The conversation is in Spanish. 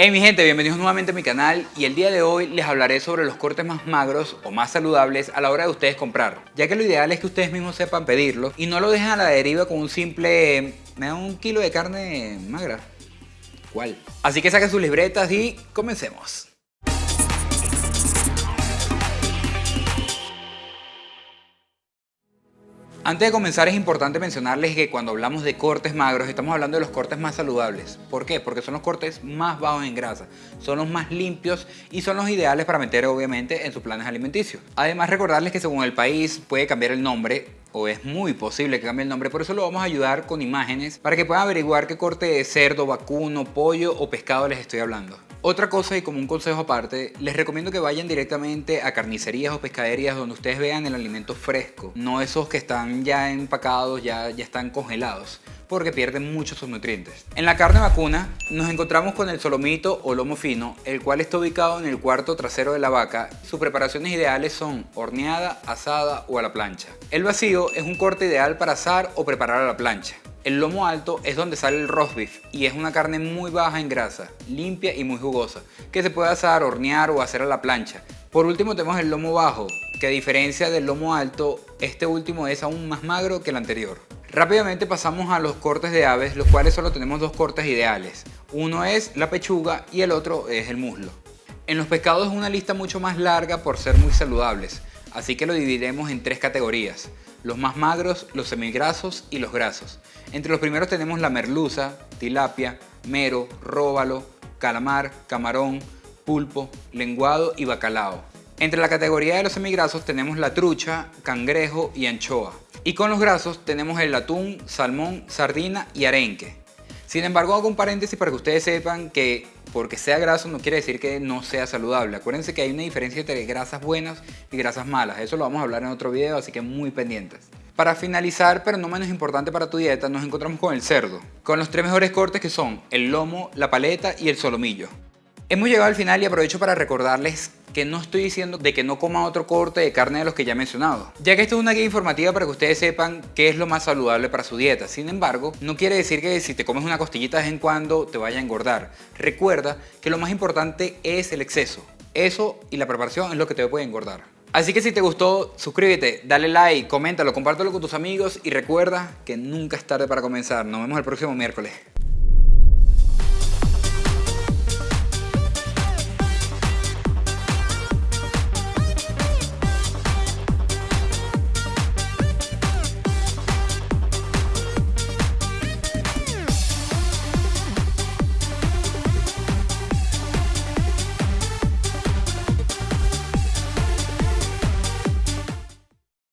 Hey mi gente, bienvenidos nuevamente a mi canal y el día de hoy les hablaré sobre los cortes más magros o más saludables a la hora de ustedes comprar, ya que lo ideal es que ustedes mismos sepan pedirlo y no lo dejen a la deriva con un simple me da un kilo de carne magra. ¿Cuál? Así que saquen sus libretas y comencemos. Antes de comenzar es importante mencionarles que cuando hablamos de cortes magros estamos hablando de los cortes más saludables. ¿Por qué? Porque son los cortes más bajos en grasa, son los más limpios y son los ideales para meter obviamente en sus planes alimenticios. Además recordarles que según el país puede cambiar el nombre o es muy posible que cambie el nombre, por eso lo vamos a ayudar con imágenes para que puedan averiguar qué corte de cerdo, vacuno, pollo o pescado les estoy hablando. Otra cosa y como un consejo aparte, les recomiendo que vayan directamente a carnicerías o pescaderías donde ustedes vean el alimento fresco, no esos que están ya empacados, ya, ya están congelados porque pierden muchos sus nutrientes. En la carne vacuna nos encontramos con el solomito o lomo fino, el cual está ubicado en el cuarto trasero de la vaca. Sus preparaciones ideales son horneada, asada o a la plancha. El vacío es un corte ideal para asar o preparar a la plancha. El lomo alto es donde sale el roast beef y es una carne muy baja en grasa, limpia y muy jugosa, que se puede asar, hornear o hacer a la plancha. Por último tenemos el lomo bajo, que a diferencia del lomo alto, este último es aún más magro que el anterior. Rápidamente pasamos a los cortes de aves, los cuales solo tenemos dos cortes ideales. Uno es la pechuga y el otro es el muslo. En los pescados es una lista mucho más larga por ser muy saludables, así que lo dividiremos en tres categorías. Los más magros, los semigrasos y los grasos. Entre los primeros tenemos la merluza, tilapia, mero, róbalo, calamar, camarón, pulpo, lenguado y bacalao. Entre la categoría de los semigrasos tenemos la trucha, cangrejo y anchoa. Y con los grasos tenemos el atún, salmón, sardina y arenque. Sin embargo, hago un paréntesis para que ustedes sepan que porque sea graso no quiere decir que no sea saludable. Acuérdense que hay una diferencia entre grasas buenas y grasas malas. Eso lo vamos a hablar en otro video, así que muy pendientes. Para finalizar, pero no menos importante para tu dieta, nos encontramos con el cerdo. Con los tres mejores cortes que son el lomo, la paleta y el solomillo. Hemos llegado al final y aprovecho para recordarles que no estoy diciendo de que no coma otro corte de carne de los que ya he mencionado, ya que esto es una guía informativa para que ustedes sepan qué es lo más saludable para su dieta. Sin embargo, no quiere decir que si te comes una costillita de vez en cuando te vaya a engordar. Recuerda que lo más importante es el exceso. Eso y la preparación es lo que te puede engordar. Así que si te gustó, suscríbete, dale like, coméntalo, compártelo con tus amigos y recuerda que nunca es tarde para comenzar. Nos vemos el próximo miércoles.